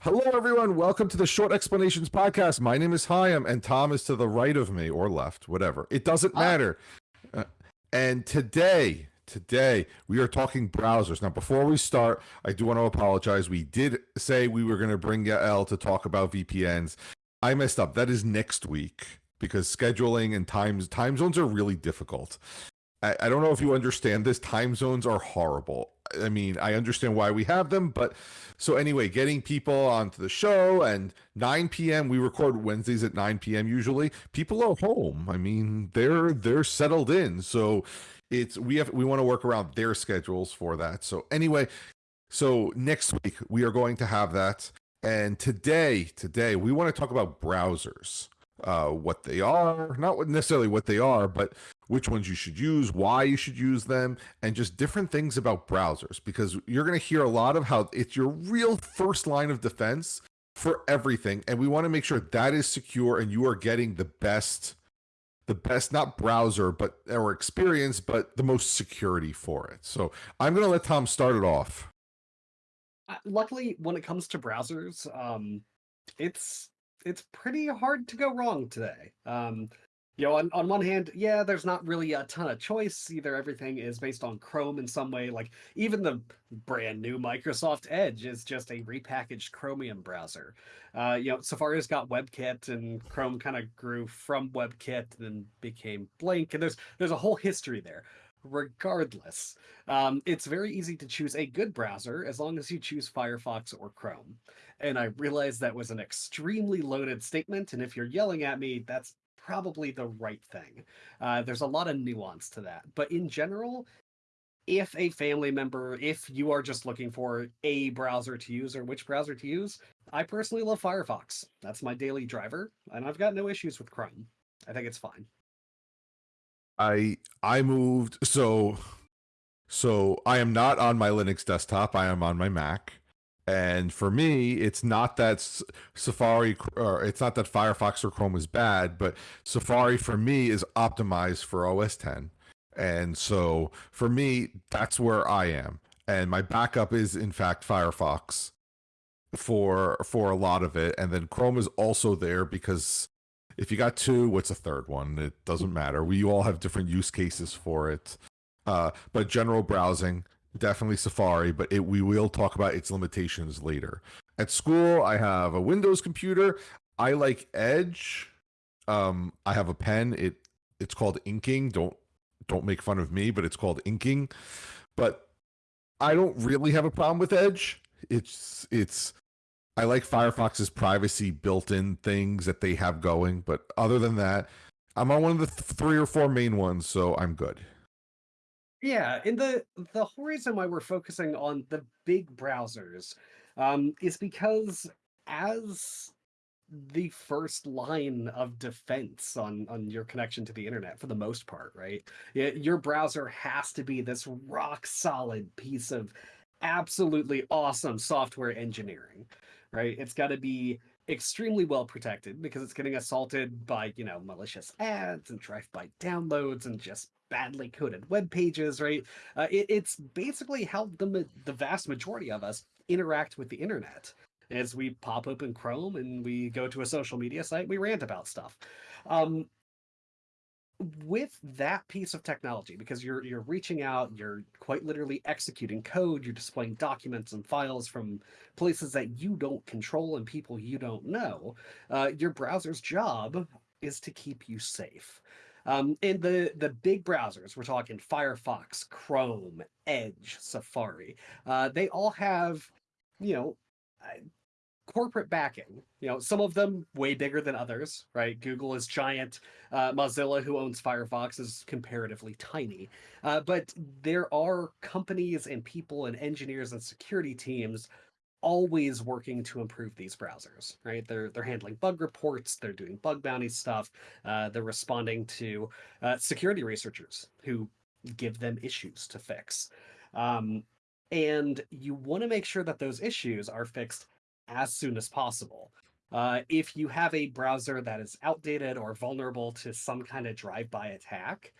Hello, everyone. Welcome to the Short Explanations podcast. My name is Hyam, and Tom is to the right of me or left, whatever. It doesn't matter. Uh, and today, today we are talking browsers. Now, before we start, I do want to apologize. We did say we were going to bring Yael to talk about VPNs. I messed up. That is next week because scheduling and times time zones are really difficult. I, I don't know if you understand this. Time zones are horrible. I mean, I understand why we have them, but so anyway, getting people onto the show and 9 p.m. We record Wednesdays at 9 p.m. Usually, people are home. I mean, they're they're settled in, so it's we have we want to work around their schedules for that. So anyway, so next week we are going to have that, and today today we want to talk about browsers uh, what they are, not necessarily what they are, but which ones you should use, why you should use them, and just different things about browsers because you're going to hear a lot of how it's your real first line of defense for everything. And we want to make sure that is secure and you are getting the best the best not browser but or experience but the most security for it so i'm going to let tom start it off uh, luckily when it comes to browsers um it's it's pretty hard to go wrong today. Um, you know, on, on one hand, yeah, there's not really a ton of choice. Either everything is based on Chrome in some way, like even the brand new Microsoft Edge is just a repackaged Chromium browser. Uh, you know, Safari's got WebKit, and Chrome kind of grew from WebKit and then became Blink, and there's there's a whole history there. Regardless, um, it's very easy to choose a good browser as long as you choose Firefox or Chrome. And I realize that was an extremely loaded statement, and if you're yelling at me, that's probably the right thing. Uh, there's a lot of nuance to that. But in general, if a family member, if you are just looking for a browser to use or which browser to use, I personally love Firefox. That's my daily driver, and I've got no issues with Chrome. I think it's fine. I I moved so so I am not on my Linux desktop. I am on my Mac. And for me, it's not that Safari or it's not that Firefox or Chrome is bad, but Safari for me is optimized for OS 10. And so for me, that's where I am. And my backup is in fact Firefox for for a lot of it. And then Chrome is also there because if you got two, what's a third one? It doesn't matter. We all have different use cases for it. Uh, but general browsing, definitely Safari, but it, we will talk about its limitations later. At school, I have a Windows computer. I like Edge. Um, I have a pen. It it's called inking. Don't don't make fun of me, but it's called inking. But I don't really have a problem with Edge. It's it's I like Firefox's privacy built-in things that they have going, but other than that, I'm on one of the th- three or four main ones, so I'm good. Yeah, and the the whole reason why we're focusing on the big browsers um, is because as the first line of defense on on your connection to the internet for the most part, right? Your browser has to be this rock solid piece of absolutely awesome software engineering, right? It's got to be extremely well protected because it's getting assaulted by, you know, malicious ads and drive-by downloads and just badly coded web pages, right? Uh, it, it's basically how the the vast majority of us interact with the internet. As we pop open Chrome and we go to a social media site, we rant about stuff. Um, with that piece of technology, because you're you're reaching out, you're quite literally executing code, you're displaying documents and files from places that you don't control and people you don't know. Uh, your browser's job is to keep you safe. Um, in the the big browsers, we're talking Firefox, Chrome, Edge, Safari. Uh, they all have, you know, uh, corporate backing. You know, some of them way bigger than others, right? Google is giant. Uh, Mozilla, who owns Firefox, is comparatively tiny. Uh, but there are companies and people and engineers and security teams always working to improve these browsers, right? They're they're handling bug reports, they're doing bug bounty stuff, uh, they're responding to uh, security researchers who give them issues to fix. Um, and you want to make sure that those issues are fixed as soon as possible. Uh, if you have a browser that is outdated or vulnerable to some kind of drive-by attack,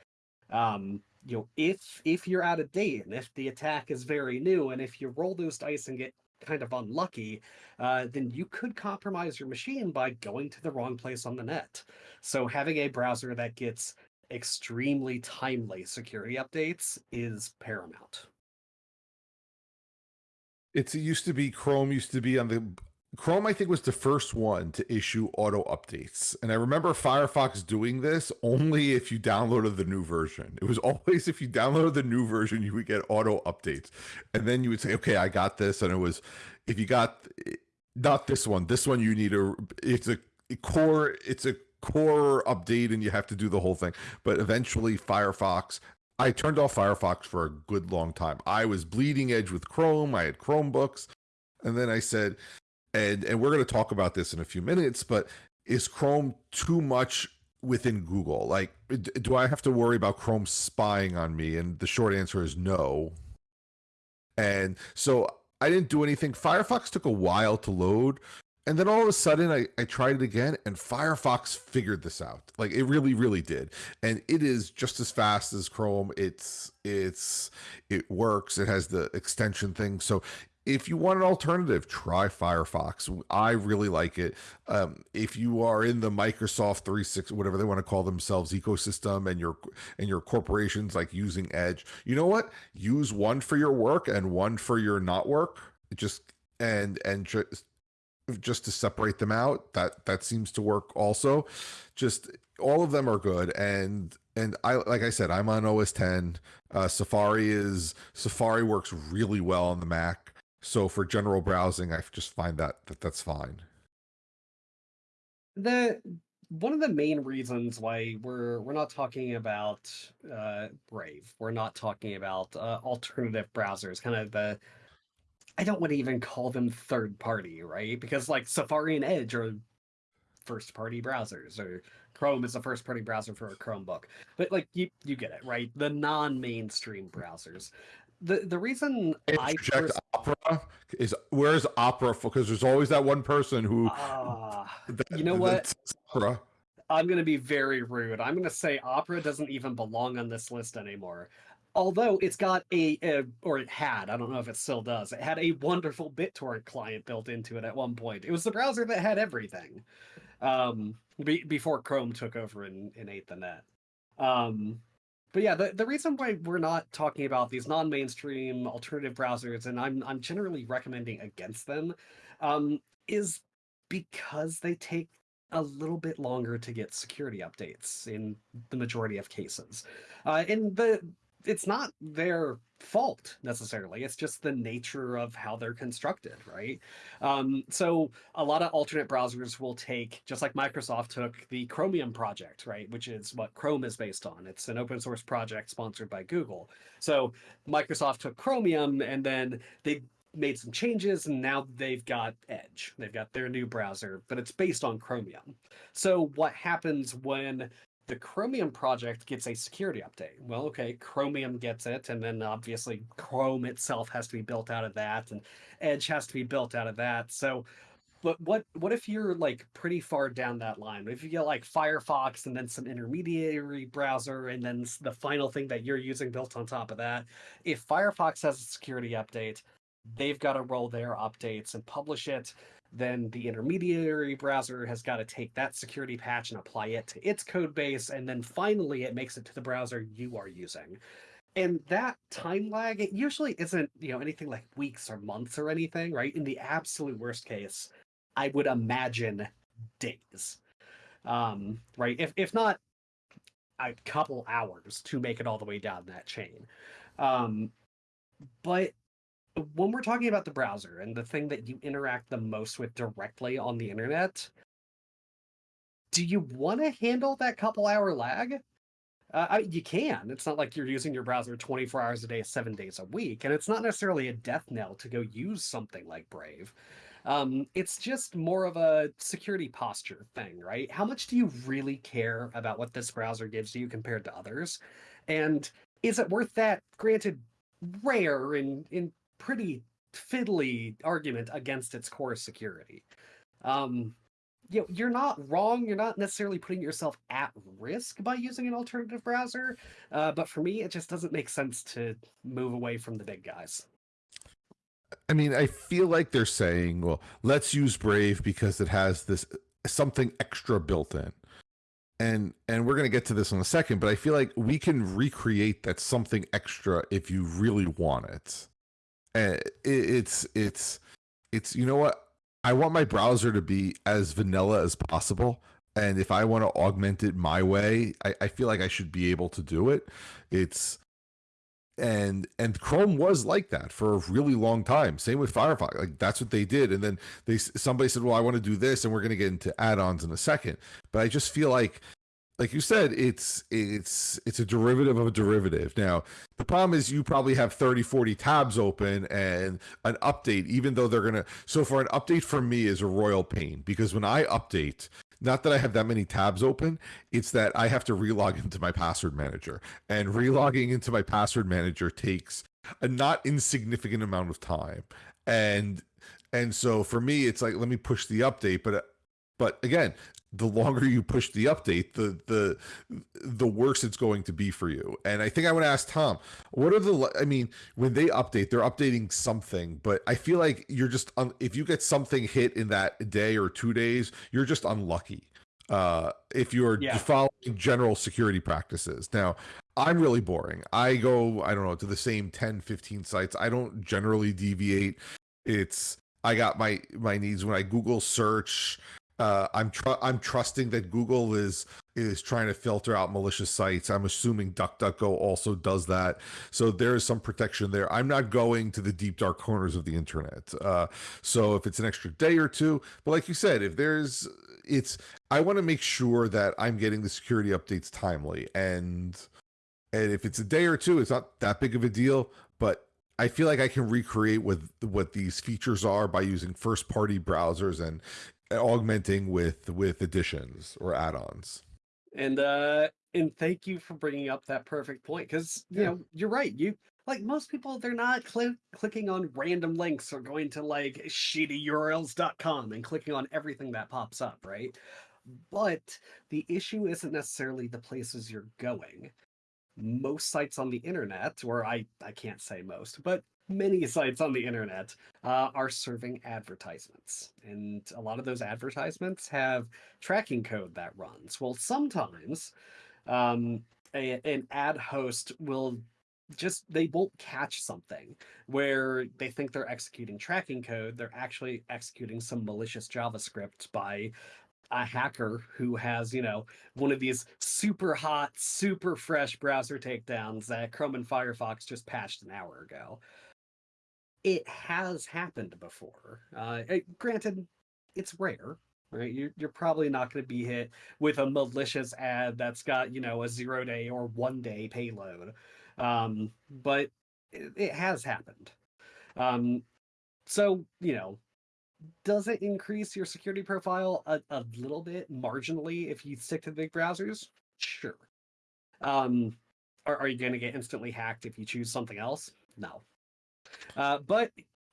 um, you know, if if you're out of date and if the attack is very new, and if you roll those dice and get kind of unlucky, uh, then you could compromise your machine by going to the wrong place on the net. So having a browser that gets extremely timely security updates is paramount. It's it used to be Chrome used to be on the Chrome, I think, was the first one to issue auto updates. And I remember Firefox doing this only if you downloaded the new version. It was always if you downloaded the new version, you would get auto updates. And then you would say, okay, I got this. And it was, if you got not this one, this one you need a, it's a core, it's a core update and you have to do the whole thing. But eventually, Firefox I turned off Firefox for a good long time. I was bleeding edge with Chrome. I had Chromebooks. And then I said, and and we're going to talk about this in a few minutes, but is Chrome too much within Google? Like do I have to worry about Chrome spying on me? And the short answer is no. And so I didn't do anything. Firefox took a while to load. And then all of a sudden, I, I tried it again, and Firefox figured this out. Like it really, really did, and it is just as fast as Chrome. It's it's it works. It has the extension thing, so if you want an alternative, try Firefox. I really like it. Um, if you are in the Microsoft 360, whatever they want to call themselves, ecosystem, and your and your corporations like using Edge, you know what? Use one for your work and one for your not work. Just and and just just to separate them out. That that seems to work also. Just all of them are good and and I like I said, I'm on OS 10. Uh, Safari is Safari works really well on the Mac. So for general browsing, I just find that, that that's fine. The one of the main reasons why we're we're not talking about uh, Brave, we're not talking about uh, alternative browsers, kind of the I don't want to even call them third party, right? Because like Safari and Edge are first party browsers, or Chrome is a first party browser for a Chromebook. But like you you get it, right? The non mainstream browsers the the reason I first... Opera is where's Opera because there's always that one person who uh, that, you know what Opera. I'm going to be very rude. I'm going to say Opera doesn't even belong on this list anymore. Although it's got a, a, or it had, I don't know if it still does, it had a wonderful BitTorrent client built into it at one point. It was the browser that had everything um, be, before Chrome took over and, and ate the net. Um, but yeah, the, the reason why we're not talking about these non-mainstream alternative browsers, and I'm I'm generally recommending against them, um, is because they take a little bit longer to get security updates in the majority of cases. Uh, and the it's not their fault necessarily. It's just the nature of how they're constructed, right? Um, so a lot of alternate browsers will take, just like Microsoft took the Chromium project, right, which is what Chrome is based on. It's an open source project sponsored by Google. So Microsoft took Chromium and then they made some changes and now they've got Edge. They've got their new browser, but it's based on Chromium. So what happens when the Chromium project gets a security update. Well, okay, Chromium gets it, and then obviously Chrome itself has to be built out of that, and Edge has to be built out of that. So, but what what if you're like pretty far down that line? If you get like Firefox and then some intermediary browser, and then the final thing that you're using built on top of that, if Firefox has a security update, they've got to roll their updates and publish it then the intermediary browser has got to take that security patch and apply it to its code base, and then finally it makes it to the browser you are using. And that time lag, it usually isn't, you know, anything like weeks or months or anything, right? In the absolute worst case, I would imagine days. Um, right? If if not a couple hours to make it all the way down that chain. Um, but when we're talking about the browser and the thing that you interact the most with directly on the internet, do you want to handle that couple hour lag? Uh, I, you can. It's not like you're using your browser 24 hours a day, seven days a week, and it's not necessarily a death knell to go use something like Brave. Um, it's just more of a security posture thing, right? How much do you really care about what this browser gives you compared to others? And is it worth that? Granted, rare in in pretty fiddly argument against its core security. Um, you know, you're not wrong. You're not necessarily putting yourself at risk by using an alternative browser. Uh, but for me, it just doesn't make sense to move away from the big guys. I mean, I feel like they're saying, well, let's use Brave because it has this something extra built in. And and we're going to get to this in a second, but I feel like we can recreate that something extra if you really want it. And it, it's it's it's you know what? I want my browser to be as vanilla as possible. And if I want to augment it my way, I, I feel like I should be able to do it. It's and and chrome was like that for a really long time same with firefox like that's what they did and then they somebody said well i want to do this and we're going to get into add-ons in a second but i just feel like like you said it's it's it's a derivative of a derivative now the problem is you probably have 30 40 tabs open and an update even though they're gonna so for an update for me is a royal pain because when i update not that I have that many tabs open, it's that I have to relog into my password manager. And relogging into my password manager takes a not insignificant amount of time. And and so for me it's like let me push the update, but but again, the longer you push the update, the the the worse it's going to be for you. And I think I want to ask Tom, what are the? I mean, when they update, they're updating something, but I feel like you're just un, if you get something hit in that day or two days, you're just unlucky. Uh, if you're yeah. following general security practices. Now, I'm really boring. I go, I don't know, to the same 10, 15 sites. I don't generally deviate. It's I got my my needs when I Google search uh, I'm tr- I'm trusting that Google is is trying to filter out malicious sites. I'm assuming DuckDuckGo also does that, so there is some protection there. I'm not going to the deep dark corners of the internet. Uh, so if it's an extra day or two, but like you said, if there's it's I want to make sure that I'm getting the security updates timely, and and if it's a day or two, it's not that big of a deal. But I feel like I can recreate what what these features are by using first party browsers and augmenting with with additions or add-ons. And uh and thank you for bringing up that perfect point because you yeah. know you're right you like most people they're not cl- clicking on random links or going to like shittyurls.com and clicking on everything that pops up right? But the issue isn't necessarily the places you're going. Most sites on the internet or i i can't say most but many sites on the internet uh, are serving advertisements. And a lot of those advertisements have tracking code that runs. Well, sometimes um, a, an ad host will just they won't catch something where they think they're executing tracking code they're actually executing some malicious javascript by a hacker who has, you know, one of these super hot, super fresh browser takedowns that Chrome and Firefox just patched an hour ago it has happened before. Uh, it, eh, granted, it's rare, right? You're, you're probably not going to be hit with a malicious ad that's got, you know, a zero day or one day payload. Um, but it, it, has happened. Um, so, you know, does it increase your security profile a, a little bit marginally if you stick to the big browsers? Sure. Um, are, are you going to get instantly hacked if you choose something else? No. Uh, but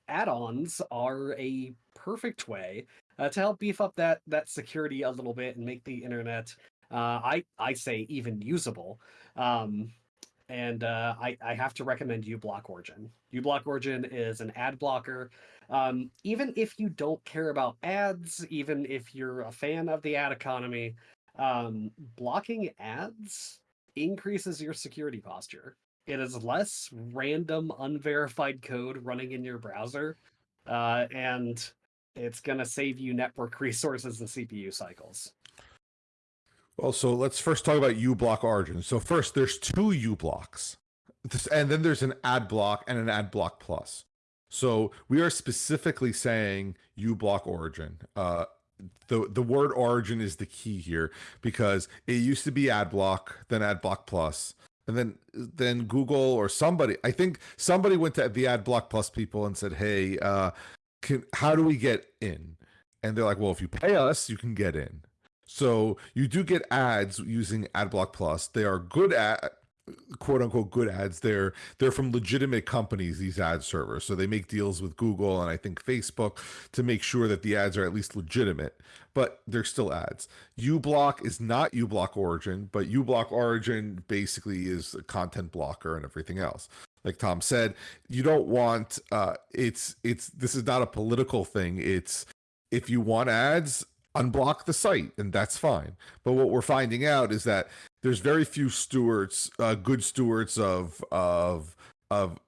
add-ons are a perfect way uh, to help beef up that that security a little bit and make the internet, uh, I I say even usable. Um, and uh, I, I have to recommend uBlock Origin. uBlock Origin is an ad blocker. Um, even if you don't care about ads, even if you're a fan of the ad economy, um, blocking ads increases your security posture. It is less random, unverified code running in your browser, uh, and it's going to save you network resources and CPU cycles. Well, so let's first talk about uBlock Origin. So first, there's two uBlocks, and then there's an ad block and an ad block plus. So we are specifically saying uBlock Origin. Uh, the the word origin is the key here because it used to be ad block, then ad block plus, and then then Google or somebody, I think somebody went to the Ad Block Plus people and said, "Hey, uh, can, how do we get in?" And they're like, "Well, if you pay us, you can get in." So you do get ads using AdBlock Plus. They are good at quote unquote good ads they're they're from legitimate companies these ad servers so they make deals with google and i think facebook to make sure that the ads are at least legitimate but they're still ads ublock is not ublock origin but ublock origin basically is a content blocker and everything else like Tom said, you don't want uh it's it's this is not a political thing. It's if you want ads, unblock the site and that's fine. But what we're finding out is that there's very few stewards, uh, good stewards of of of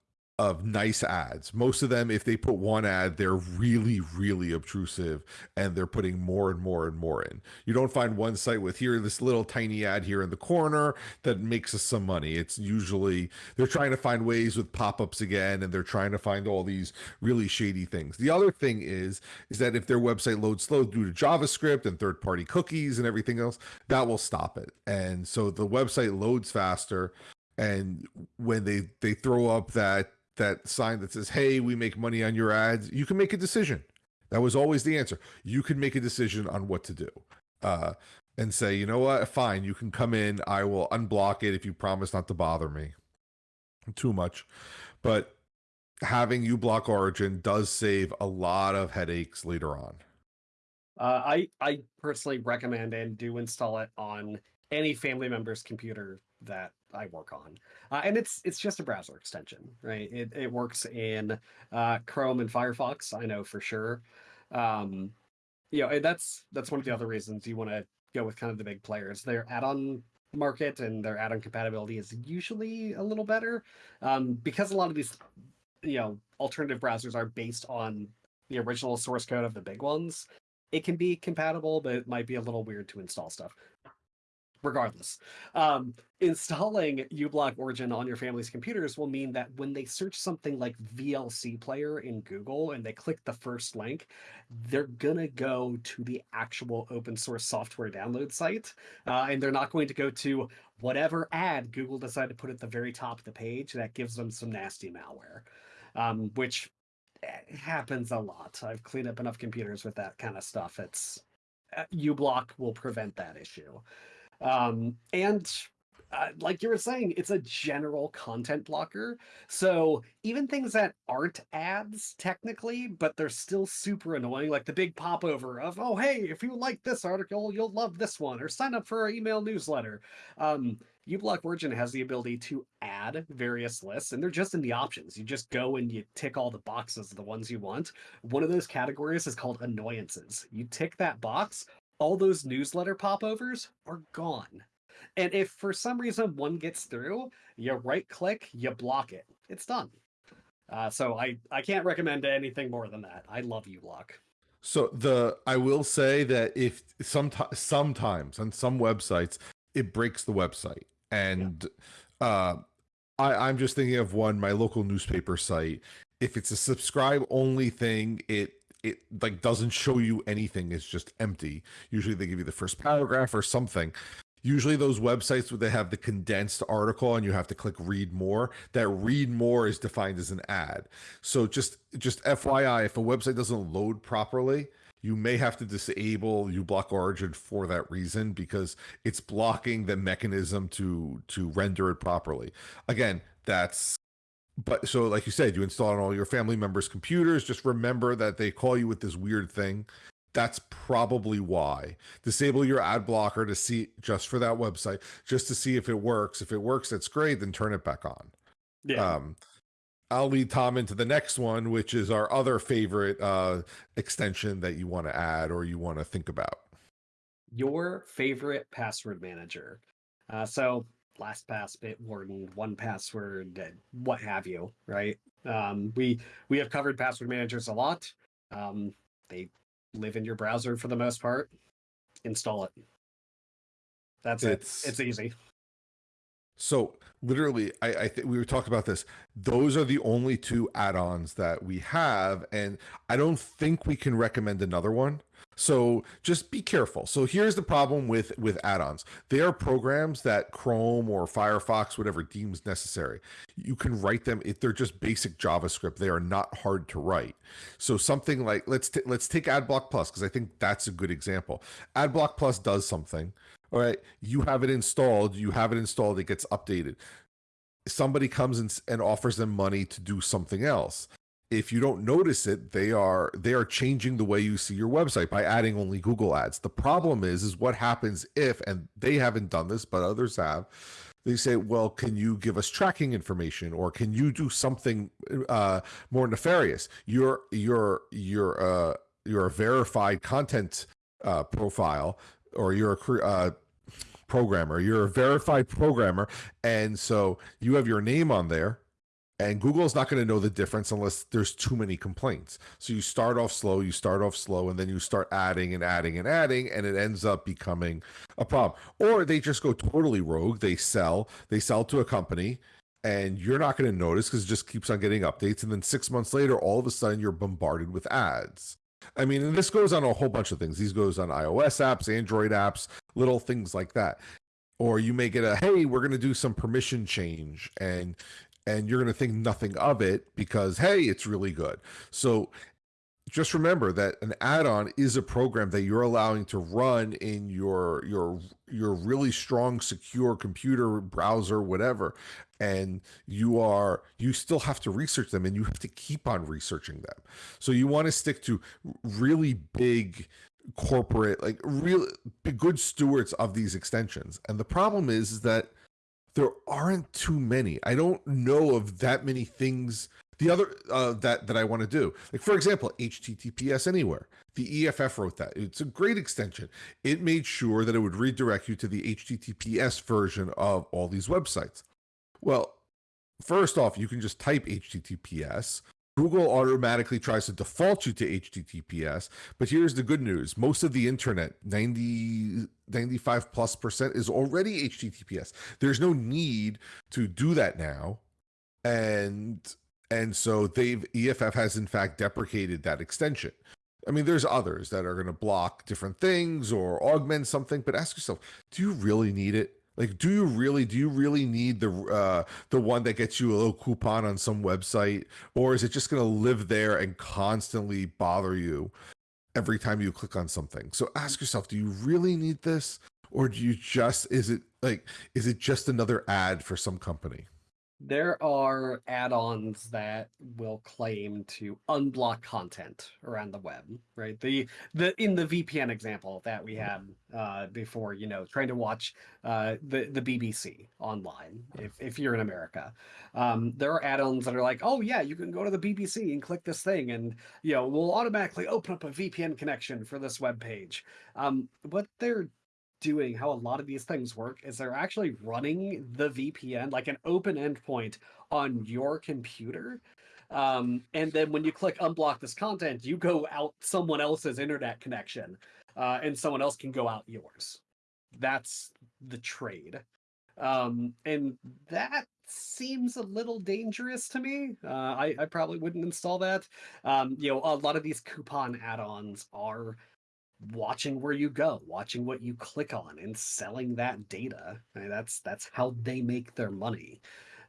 of nice ads. Most of them, if they put one ad, they're really, really obtrusive and they're putting more and more and more in. You don't find one site with here, this little tiny ad here in the corner that makes us some money. It's usually they're trying to find ways with pop-ups again and they're trying to find all these really shady things. The other thing is, is that if their website loads slow due to JavaScript and third-party cookies and everything else, that will stop it. And so the website loads faster and when they they throw up that that sign that says, "Hey, we make money on your ads," you can make a decision. That was always the answer. You can make a decision on what to do, uh, and say, "You know what? Fine, you can come in. I will unblock it if you promise not to bother me too much." But having uBlock Origin does save a lot of headaches later on. Uh, I I personally recommend and do install it on any family member's computer that I work on, uh, and it's it's just a browser extension, right? It it works in uh, Chrome and Firefox. I know for sure. Um, you know, that's that's one of the other reasons you want to go with kind of the big players. Their add-on market and their add-on compatibility is usually a little better um, because a lot of these, you know, alternative browsers are based on the original source code of the big ones. It can be compatible, but it might be a little weird to install stuff regardless. Um, installing uBlock Origin on your family's computers will mean that when they search something like VLC Player in Google and they click the first link, they're gonna go to the actual open source software download site, uh, and they're not going to go to whatever ad Google decided to put at the very top of the page that gives them some nasty malware, um, which eh, happens a lot. I've cleaned up enough computers with that kind of stuff. It's uh, uBlock will prevent that issue. Um, and uh, like you were saying, it's a general content blocker. So even things that aren't ads technically, but they're still super annoying, like the big popover of, oh, hey, if you like this article, you'll love this one, or sign up for our email newsletter. Um, uBlock Origin has the ability to add various lists, and they're just in the options. You just go and you tick all the boxes, the ones you want. One of those categories is called annoyances. You tick that box, all those newsletter popovers are gone. And if for some reason one gets through, you right click, you block it. It's done. Uh, so I, I can't recommend anything more than that. I love uBlock. So the I will say that if sometimes sometimes on some websites it breaks the website and yeah. uh I, I'm just thinking of one, my local newspaper site. If it's a subscribe only thing, it it like doesn't show you anything it's just empty. Usually they give you the first uh, paragraph or something. Usually those websites where they have the condensed article and you have to click read more that read more is defined as an ad. So just just fyi if a website doesn't load properly you may have to disable uBlock Origin for that reason because it's blocking the mechanism to to render it properly. Again, that's but so like you said you install on all your family members computers just remember that they call you with this weird thing. That's probably why. Disable your ad blocker to see just for that website just to see if it works. If it works that's great then turn it back on. Yeah. Um I'll lead Tom into the next one, which is our other favorite uh, extension that you want to add or you want to think about. Your favorite password manager. Uh, so LastPass, Bitwarden, 1Password, what have you, right? Um, we we have covered password managers a lot. Um, they live in your browser for the most part. Install it. That's it's, it. It's easy. So literally, I, I think we were talking about this. Those are the only two add-ons that we have, and I don't think we can recommend another one. So just be careful. So here's the problem with with add-ons. They are programs that Chrome or Firefox, whatever deems necessary. You can write them if they're just basic JavaScript. They are not hard to write. So something like let's t- let's take AdBlock Plus because I think that's a good example. AdBlock Plus does something. All right, you have it installed. You have it installed. It gets updated somebody comes and, and offers them money to do something else if you don't notice it they are they are changing the way you see your website by adding only google ads the problem is is what happens if and they haven't done this but others have they say, "Well, can you give us tracking information, or can you do something uh, more nefarious? You're you're you're uh, you're a verified content uh, profile, or you're a uh, programmer. You're a verified programmer, and so you have your name on there." And Google's not going to know the difference unless there's too many complaints. So you start off slow, you start off slow, and then you start adding and adding and adding, and it ends up becoming a problem. Or they just go totally rogue. They sell, they sell to a company, and you're not going to notice because it just keeps on getting updates. And then six months later, all of a sudden, you're bombarded with ads. I mean, and this goes on a whole bunch of things. These goes on iOS apps, Android apps, little things like that or you may get a hey we're going to do some permission change and and you're going to think nothing of it because hey it's really good. So just remember that an add-on is a program that you're allowing to run in your your your really strong secure computer browser whatever and you are you still have to research them and you have to keep on researching them. So you want to stick to really big corporate like real good stewards of these extensions. And the problem is, is that there aren't too many. I don't know of that many things. The other uh, that that I want to do, like for example, HTTPS Anywhere. The EFF wrote that. It's a great extension. It made sure that it would redirect you to the HTTPS version of all these websites. Well, first off, you can just type HTTPS. Google automatically tries to default you to HTTPS, but here's the good news. Most of the internet, 90, 95 plus percent is already HTTPS. There's no need to do that now. And and so they've EFF has in fact deprecated that extension. I mean, there's others that are going to block different things or augment something, but ask yourself, do you really need it? Like, do you really do you really need the uh, the one that gets you a little coupon on some website, or is it just going to live there and constantly bother you every time you click on something? So ask yourself, do you really need this, or do you just is it like is it just another ad for some company? There are add-ons that will claim to unblock content around the web right? The the in the vpn example that we had uh before you know trying to watch uh the the bbc online if, if you're in america um there are add-ons that are like oh yeah you can go to the bbc and click this thing and you know we'll automatically open up a vpn connection for this web page. Um what they're doing how a lot of these things work is they're actually running the VPN like an open endpoint on your computer. Um, and then when you click unblock this content, you go out someone else's internet connection, uh, and someone else can go out yours. That's the trade. Um, and that seems a little dangerous to me. Uh, I, I probably wouldn't install that. Um, you know, a lot of these coupon add-ons are watching where you go, watching what you click on, and selling that data. I mean, that's that's how they make their money.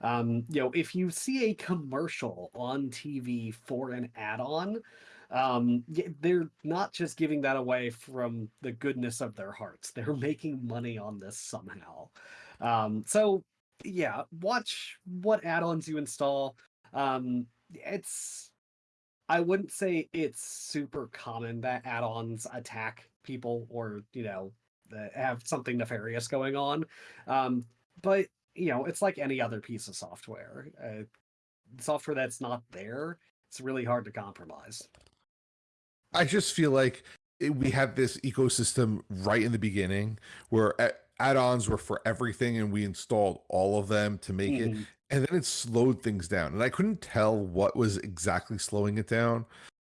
Um, you know, if you see a commercial on TV for an add-on, um, they're not just giving that away from the goodness of their hearts. They're making money on this somehow. Um, so yeah, watch what add-ons you install. Um, it's I wouldn't say it's super common that add-ons attack people or you know have something nefarious going on, um, but you know it's like any other piece of software. Uh, software that's not there, it's really hard to compromise. I just feel like we had this ecosystem right in the beginning where add-ons were for everything and we installed all of them to make mm-hmm. it and then it slowed things down and i couldn't tell what was exactly slowing it down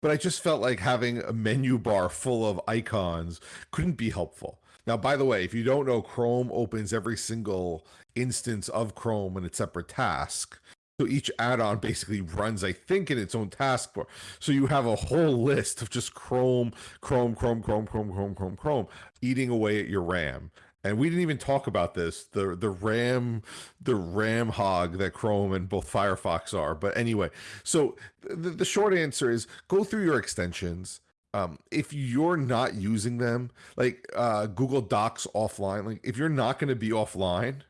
but i just felt like having a menu bar full of icons couldn't be helpful now by the way if you don't know chrome opens every single instance of chrome in its separate task so each add-on basically runs i think in its own taskbar so you have a whole list of just chrome chrome chrome chrome chrome chrome chrome chrome eating away at your ram and we didn't even talk about this the the ram the ram hog that chrome and both firefox are. But anyway so the, the short answer is go through your extensions. Um, if you're not using them like uh, google docs offline like if you're not going to be offline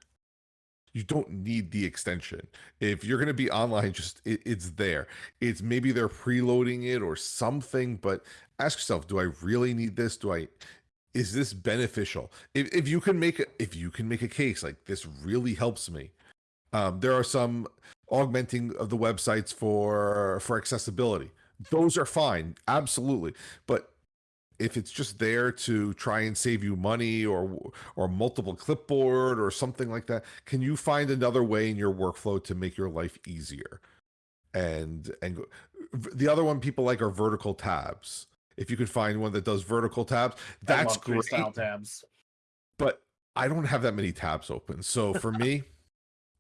you don't need the extension. If you're going to be online just it, it's there. It's maybe they're preloading it or something but ask yourself do i really need this? Do i is this beneficial? If, if you can make a, if you can make a case like this really helps me. Um, there are some augmenting of the websites for for accessibility. Those are fine, absolutely. But if it's just there to try and save you money or or multiple clipboard or something like that, can you find another way in your workflow to make your life easier? And and the other one people like are vertical tabs if you could find one that does vertical tabs, that's great. Style tabs. But I don't have that many tabs open. So for me,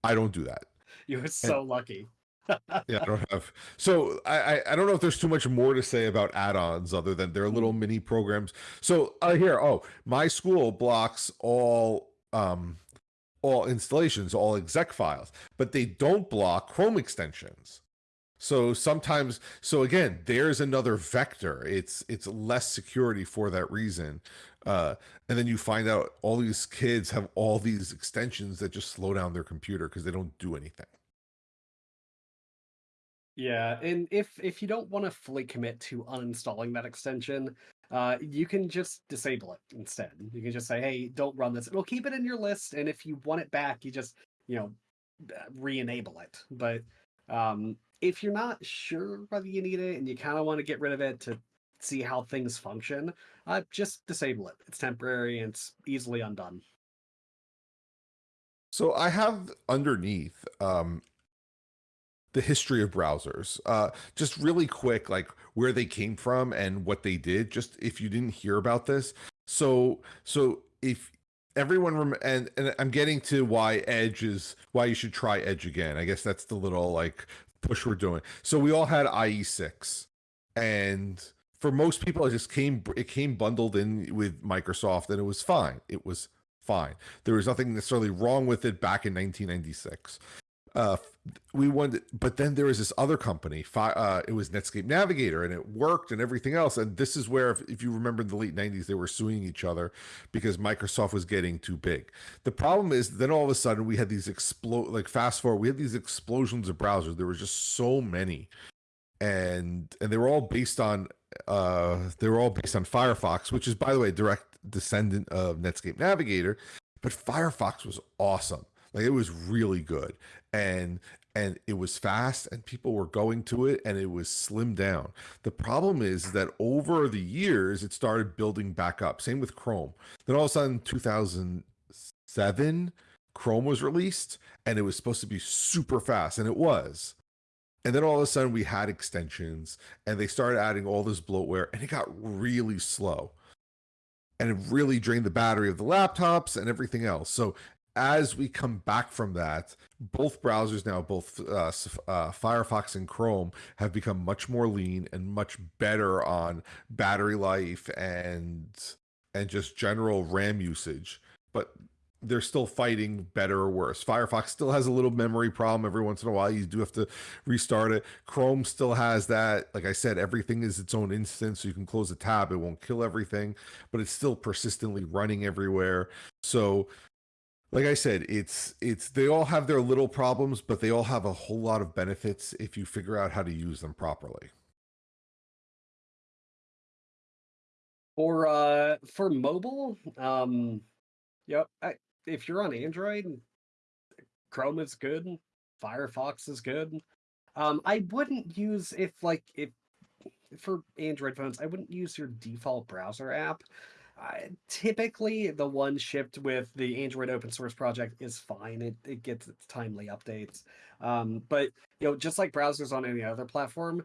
I don't do that. You're so and, lucky. yeah, I don't have. So I, I don't know if there's too much more to say about add-ons other than they're little mm. mini programs. So uh, here, oh, my school blocks all um all installations, all exec files, but they don't block Chrome extensions. So sometimes, so again, there's another vector. It's it's less security for that reason. Uh, and then you find out all these kids have all these extensions that just slow down their computer because they don't do anything. Yeah, and if if you don't want to fully commit to uninstalling that extension, uh, you can just disable it instead. You can just say, "Hey, don't run this." It'll keep it in your list, and if you want it back, you just you know re-enable it. But um, if you're not sure whether you need it and you kind of want to get rid of it to see how things function, uh, just disable it. It's temporary and it's easily undone. So I have underneath um, the history of browsers. Uh, just really quick, like where they came from and what they did. Just if you didn't hear about this, so so if everyone rem- and and I'm getting to why Edge is why you should try Edge again. I guess that's the little like push we're doing. So we all had IE6, and for most people, it just came it came bundled in with Microsoft, and it was fine. It was fine. There was nothing necessarily wrong with it back in 1996. Uh, we wanted, but then there was this other company. Uh, it was Netscape Navigator, and it worked and everything else. And this is where, if, if you remember, in the late '90s, they were suing each other because Microsoft was getting too big. The problem is, then all of a sudden, we had these explode. Like fast forward, we had these explosions of browsers. There were just so many, and and they were all based on uh they were all based on Firefox, which is by the way direct descendant of Netscape Navigator. But Firefox was awesome like it was really good. And and it was fast and people were going to it and it was slimmed down. The problem is that over the years it started building back up. Same with Chrome. Then all of a sudden 2007 Chrome was released and it was supposed to be super fast and it was. And then all of a sudden we had extensions and they started adding all this bloatware and it got really slow. And it really drained the battery of the laptops and everything else. So as we come back from that, both browsers now, both uh, uh, Firefox and Chrome, have become much more lean and much better on battery life and and just general RAM usage. But they're still fighting better or worse. Firefox still has a little memory problem every once in a while. You do have to restart it. Chrome still has that. Like I said, everything is its own instance. So you can close a tab. It won't kill everything, but it's still persistently running everywhere. So like I said, it's it's they all have their little problems, but they all have a whole lot of benefits if you figure out how to use them properly. For uh for mobile, um yep, I, if you're on Android, Chrome is good, Firefox is good. Um I wouldn't use if like if for Android phones, I wouldn't use your default browser app uh, typically, the one shipped with the Android open source project is fine. It, it gets its timely updates. Um, but you know, just like browsers on any other platform,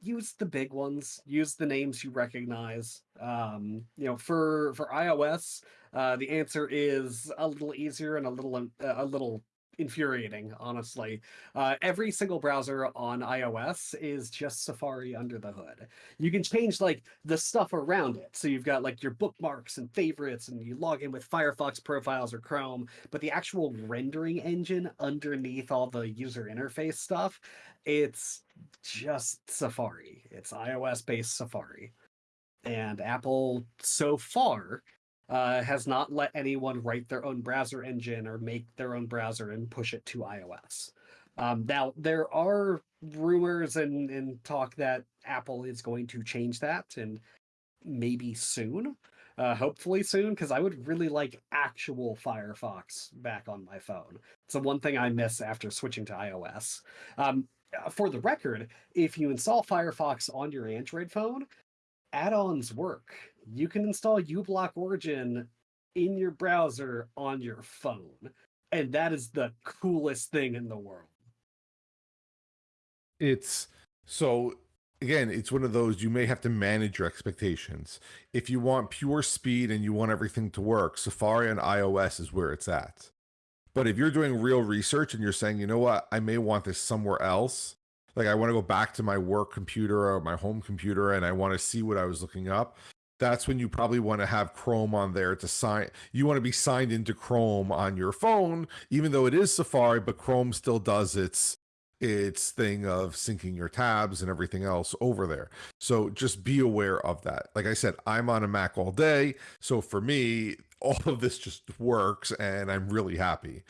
use the big ones. Use the names you recognize. Um, you know, for for iOS, uh, the answer is a little easier and a little uh, a little infuriating, honestly. Uh, every single browser on iOS is just Safari under the hood. You can change like the stuff around it. So you've got like your bookmarks and favorites and you log in with Firefox profiles or Chrome, but the actual rendering engine underneath all the user interface stuff, it's just Safari. It's iOS based Safari. And Apple so far uh, has not let anyone write their own browser engine or make their own browser and push it to iOS. Um, now, there are rumors and, and talk that Apple is going to change that and maybe soon. uh, hopefully soon because I would really like actual Firefox back on my phone. It's the one thing I miss after switching to iOS. Um, for the record, if you install Firefox on your Android phone, add-ons work. You can install uBlock Origin in your browser on your phone, and that is the coolest thing in the world. It's so again, it's one of those you may have to manage your expectations. If you want pure speed and you want everything to work, Safari on iOS is where it's at. But if you're doing real research and you're saying, you know what, I may want this somewhere else, like I want to go back to my work computer or my home computer and I want to see what I was looking up, that's when you probably want to have Chrome on there to sign. You want to be signed into Chrome on your phone, even though it is Safari, but Chrome still does its its thing of syncing your tabs and everything else over there. So just be aware of that. Like I said, I'm on a Mac all day. So for me, all of this just works and I'm really happy.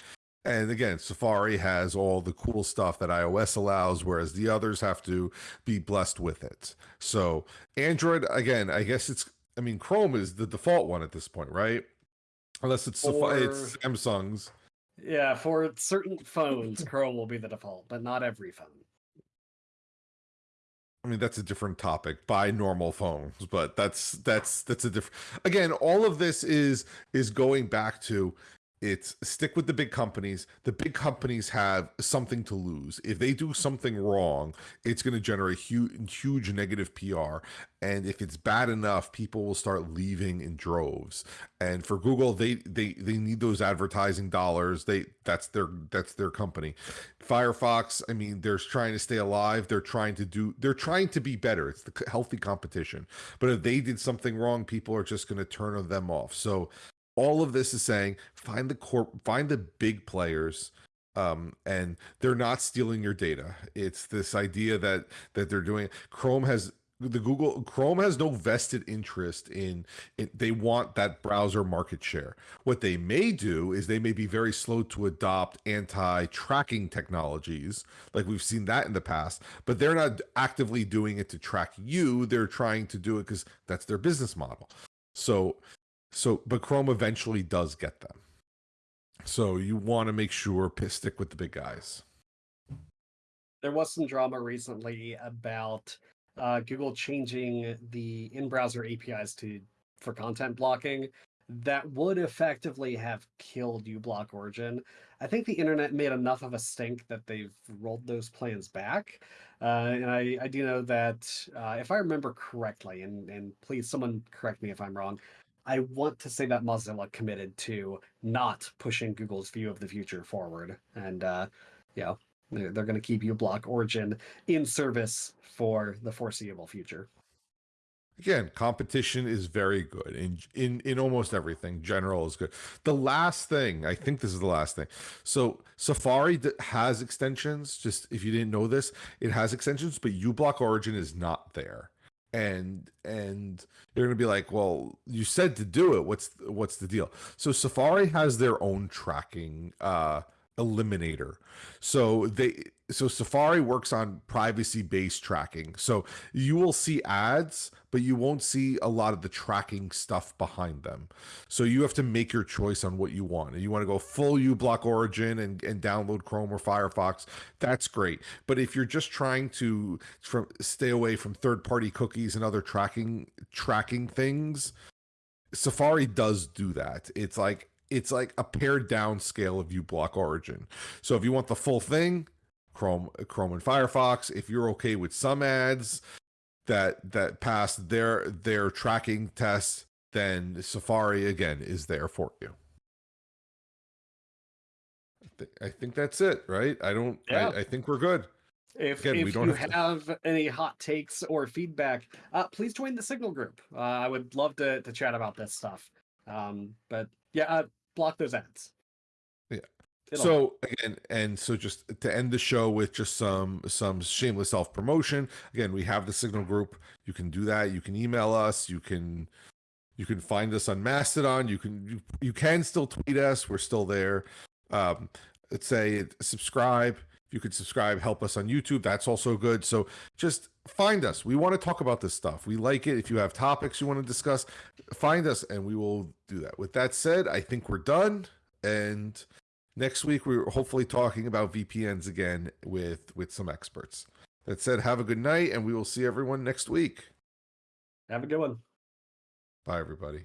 And again, Safari has all the cool stuff that iOS allows, whereas the others have to be blessed with it. So Android, again, I guess it's, I mean, Chrome is the default one at this point, right? Unless it's, Safari, it's Samsung's. Yeah, for certain phones, Chrome will be the default, but not every phone. I mean, that's a different topic by normal phones, but that's that's that's a different. Again, all of this is is going back to it's stick with the big companies. The big companies have something to lose. If they do something wrong, it's going to generate huge, huge negative PR. And if it's bad enough, people will start leaving in droves. And for Google, they they they need those advertising dollars. They that's their that's their company. Firefox, I mean, they're trying to stay alive. They're trying to do. They're trying to be better. It's the healthy competition. But if they did something wrong, people are just going to turn them off. So all of this is saying find the corp find the big players um, and they're not stealing your data. It's this idea that that they're doing chrome has the google chrome has no vested interest in it they want that browser market share. What they may do is they may be very slow to adopt anti-tracking technologies like we've seen that in the past but they're not actively doing it to track you. They're trying to do it because that's their business model. So so, but Chrome eventually does get them. So you want to make sure stick with the big guys. There was some drama recently about uh, Google changing the in-browser APIs to for content blocking that would effectively have killed uBlock Origin. I think the internet made enough of a stink that they've rolled those plans back. Uh, and I, I do know that uh, if I remember correctly, and, and please someone correct me if I'm wrong, I want to say that Mozilla committed to not pushing Google's view of the future forward. And, uh, you know, they're, they're going to keep uBlock Origin in service for the foreseeable future. Again, competition is very good in in in almost everything. General is good. The last thing, I think this is the last thing. So Safari has extensions. Just if you didn't know this, it has extensions, but uBlock Origin is not there and and they're going to be like well you said to do it. What's what's the deal? So safari has their own tracking uh eliminator so they so Safari works on privacy based tracking. So you will see ads, but you won't see a lot of the tracking stuff behind them. So you have to make your choice on what you want. You want to go full uBlock Origin and, and download Chrome or Firefox, that's great. But if you're just trying to from stay away from third party cookies and other tracking tracking things, Safari does do that. It's like it's like a pared down scale of uBlock Origin. So if you want the full thing, Chrome, Chrome and Firefox. If you're okay with some ads that that pass their their tracking tests, then Safari again is there for you. I, th- I think that's it, right? I don't. Yeah. I, I think we're good. If, Again, if you have, have any hot takes or feedback, uh, please join the Signal group. Uh, I would love to, to chat about this stuff. Um, but yeah, uh, block those ads. Yeah. It'll so again, and so just to end the show with just some some shameless self promotion. Again, we have the Signal group. You can do that. You can email us. You can you can find us on Mastodon. You can you, you can still tweet us. We're still there. Um, let's say subscribe. If you could subscribe, help us on YouTube. That's also good. So just find us. We want to talk about this stuff. We like it. If you have topics you want to discuss, find us and we will do that. With that said, I think we're done. And next week we're hopefully talking about VPNs again with with some experts. That said, have a good night and we will see everyone next week. Have a good one. Bye everybody.